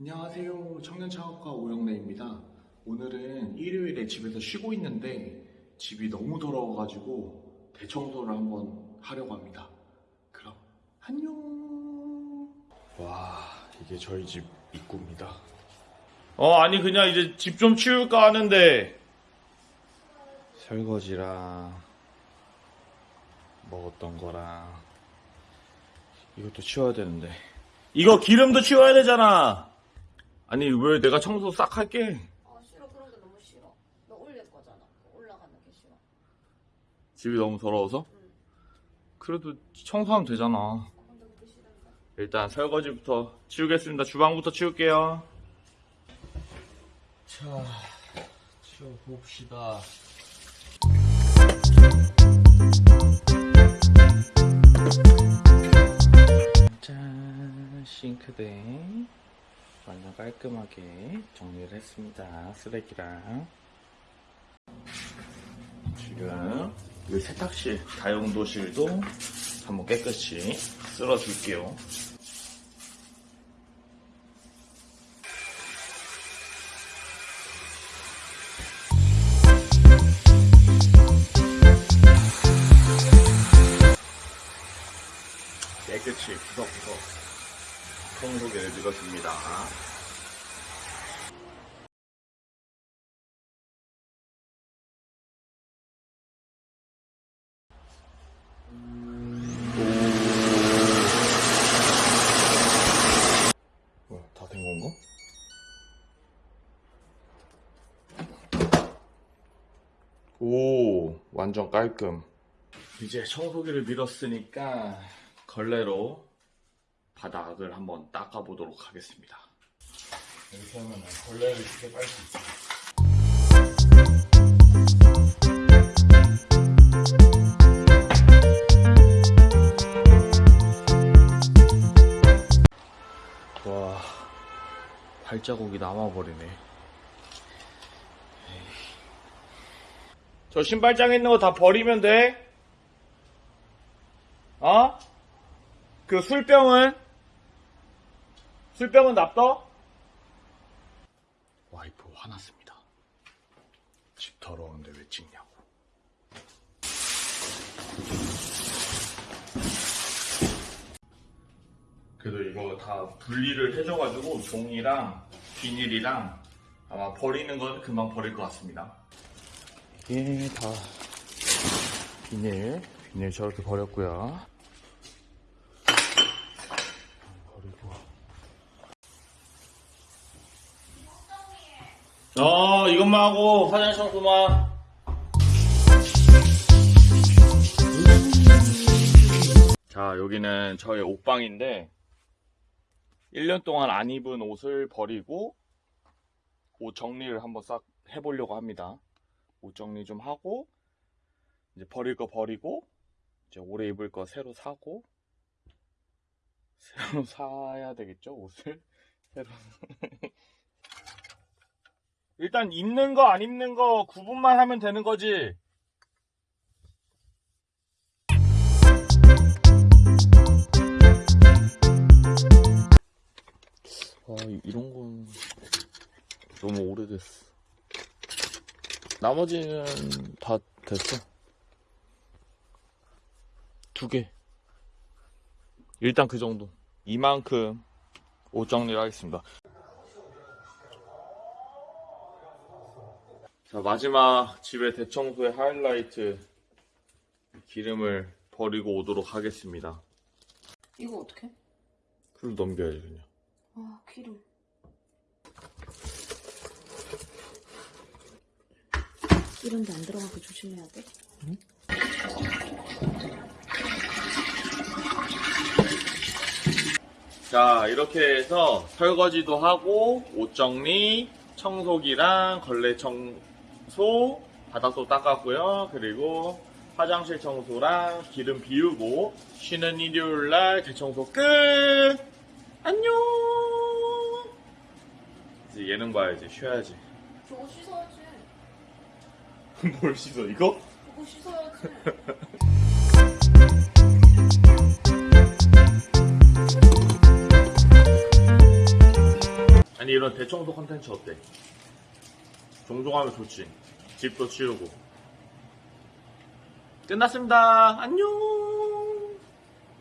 안녕하세요. 청년창업가 오영래입니다. 오늘은 일요일에 집에서 쉬고 있는데 집이 너무 더러워가지고 대청소를 한번 하려고 합니다. 그럼 안녕. 와 이게 저희 집 입구입니다. 어, 아니, 그냥 이제 집 좀 치울까 하는데, 설거지랑 먹었던 거랑 이것도 치워야 되는데 이거 기름도 치워야 되잖아. 아니, 왜 내가 청소 싹 할게? 아 싫어 그런 게 너무 싫어. 너 올릴 거잖아. 올라가는 게 싫어. 집이 너무 더러워서? 응. 그래도 청소하면 되잖아. 아. 일단 설거지부터 치우겠습니다. 주방부터 치울게요. 자 치워봅시다. 짠 싱크대 완전 깔끔하게 정리를 했습니다. 쓰레기랑 지금 이 세탁실, 다용도실도 한번 깨끗이 쓸어 줄게요. 깨끗이 구석구석 청소기를 밀어줍니다. 뭐야 다된 건가? 오 완전 깔끔. 이제 청소기를 밀었으니까 걸레로 바닥을 한번 닦아보도록 하겠습니다. 이렇게 하면 걸레를 쉽게 빨 수 있어. 와 발자국이 남아버리네. 저 신발장에 있는 거 다 버리면 돼? 어? 그 술병은? 술병은 납둬? 와이프 화났습니다. 집 더러운데 왜 찍냐고. 그래도 이거 다 분리를 해줘가지고 종이랑 비닐이랑 아마 버리는 건 금방 버릴 것 같습니다. 이게 다 비닐, 비닐 저렇게 버렸고요. 버리고. 어, 이것만 하고 화장실 청소만. 자, 여기는 저의 옷방인데, 1년 동안 안 입은 옷을 버리고, 옷 정리를 한번 싹 해보려고 합니다. 옷 정리 좀 하고, 이제 버릴 거 버리고, 이제 오래 입을 거 새로 사고, 새로 사야 되겠죠, 옷을? 새로. 일단 입는 거 안 입는 거 구분만 하면 되는 거지. 아, 이런 건 너무 오래됐어. 나머지는 다 됐어. 두 개. 일단 그 정도. 이만큼 옷 정리를 하겠습니다. 자, 마지막 집의 대청소의 하이라이트 기름을 버리고 오도록 하겠습니다. 이거 어떻게? 풀 넘겨야지, 그냥. 아 기름. 이런 데 안 들어가게 조심해야 돼. 자, 이렇게 해서 설거지도 하고, 옷 정리, 청소기랑 걸레 청 소, 바닥도 닦았고요. 그리고 화장실 청소랑 기름 비우고, 쉬는 일요일 날 대청소 끝! 안녕! 이제 예능 봐야지, 쉬어야지. 저거 씻어야지. 뭘 씻어, 이거? 저거 씻어야지. 아니 이런 대청소 컨텐츠 어때? 종종 하면 좋지. 집도 치우고. 끝났습니다. 안녕